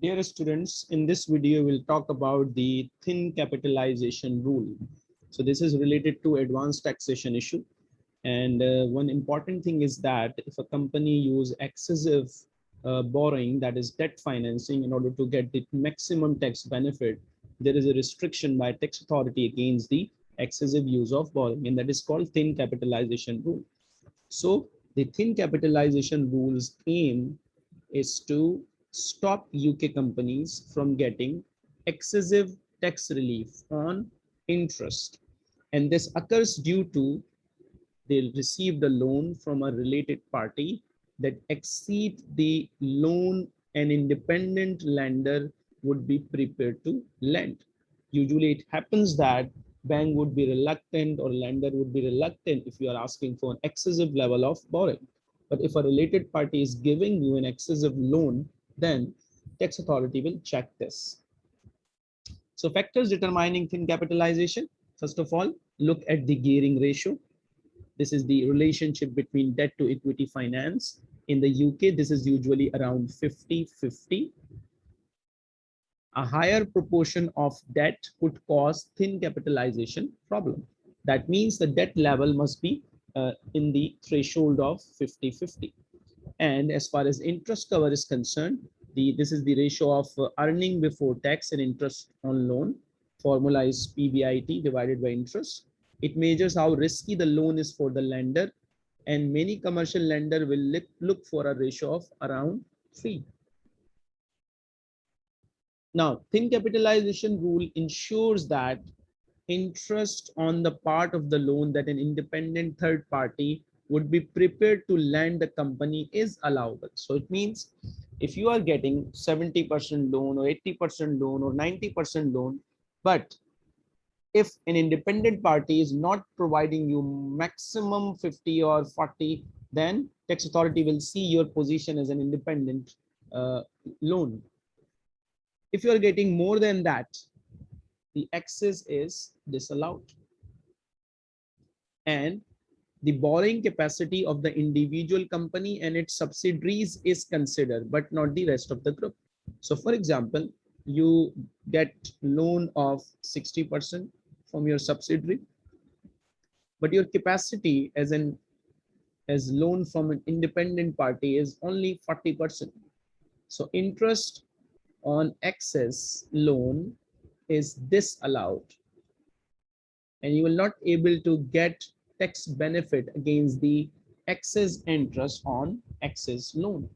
Dear students, in this video, we'll talk about the thin capitalization rule. So this is related to advanced taxation issue. And uh, one important thing is that if a company use excessive uh, borrowing, that is debt financing in order to get the maximum tax benefit, there is a restriction by tax authority against the excessive use of borrowing and that is called thin capitalization rule. So the thin capitalization rules aim is to stop UK companies from getting excessive tax relief on interest. And this occurs due to they received a loan from a related party that exceed the loan an independent lender would be prepared to lend. Usually it happens that bank would be reluctant or lender would be reluctant if you are asking for an excessive level of borrowing. But if a related party is giving you an excessive loan, then tax authority will check this. So factors determining thin capitalization. First of all, look at the gearing ratio. This is the relationship between debt to equity finance. In the UK, this is usually around 50-50. A higher proportion of debt could cause thin capitalization problem. That means the debt level must be uh, in the threshold of 50-50. And as far as interest cover is concerned, the this is the ratio of uh, earning before tax and interest on loan. Formula is PBIT divided by interest. It measures how risky the loan is for the lender. And many commercial lender will look, look for a ratio of around three. Now, thin capitalization rule ensures that interest on the part of the loan that an independent third party would be prepared to lend the company is allowable. So it means if you are getting 70% loan or 80% loan or 90% loan, but if an independent party is not providing you maximum 50 or 40, then tax authority will see your position as an independent uh, loan. If you are getting more than that, the excess is disallowed. And the borrowing capacity of the individual company and its subsidiaries is considered, but not the rest of the group. So for example, you get loan of 60% from your subsidiary, but your capacity as an as loan from an independent party is only 40%. So interest on excess loan is disallowed and you will not able to get tax benefit against the excess interest on excess loan.